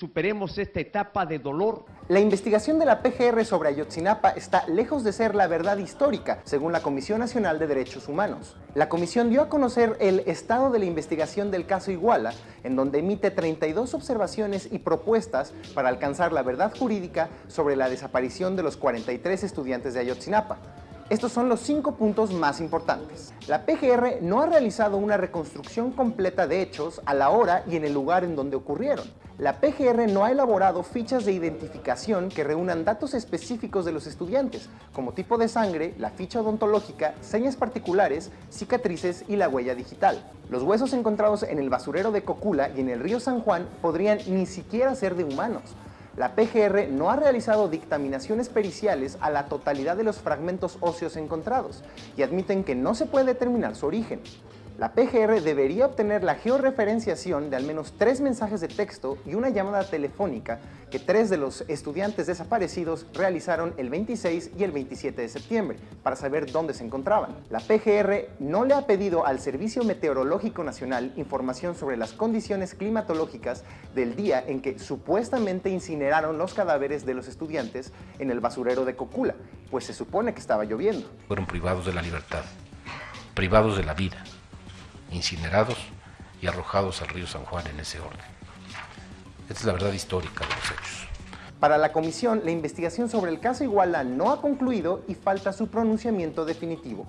superemos esta etapa de dolor. La investigación de la PGR sobre Ayotzinapa está lejos de ser la verdad histórica, según la Comisión Nacional de Derechos Humanos. La comisión dio a conocer el estado de la investigación del caso Iguala, en donde emite 32 observaciones y propuestas para alcanzar la verdad jurídica sobre la desaparición de los 43 estudiantes de Ayotzinapa. Estos son los cinco puntos más importantes. La PGR no ha realizado una reconstrucción completa de hechos a la hora y en el lugar en donde ocurrieron. La PGR no ha elaborado fichas de identificación que reúnan datos específicos de los estudiantes, como tipo de sangre, la ficha odontológica, señas particulares, cicatrices y la huella digital. Los huesos encontrados en el basurero de Cocula y en el río San Juan podrían ni siquiera ser de humanos, la PGR no ha realizado dictaminaciones periciales a la totalidad de los fragmentos óseos encontrados y admiten que no se puede determinar su origen. La PGR debería obtener la georreferenciación de al menos tres mensajes de texto y una llamada telefónica que tres de los estudiantes desaparecidos realizaron el 26 y el 27 de septiembre para saber dónde se encontraban. La PGR no le ha pedido al Servicio Meteorológico Nacional información sobre las condiciones climatológicas del día en que supuestamente incineraron los cadáveres de los estudiantes en el basurero de Cocula, pues se supone que estaba lloviendo. Fueron privados de la libertad, privados de la vida incinerados y arrojados al río San Juan en ese orden. Esta es la verdad histórica de los hechos. Para la comisión, la investigación sobre el caso Iguala no ha concluido y falta su pronunciamiento definitivo.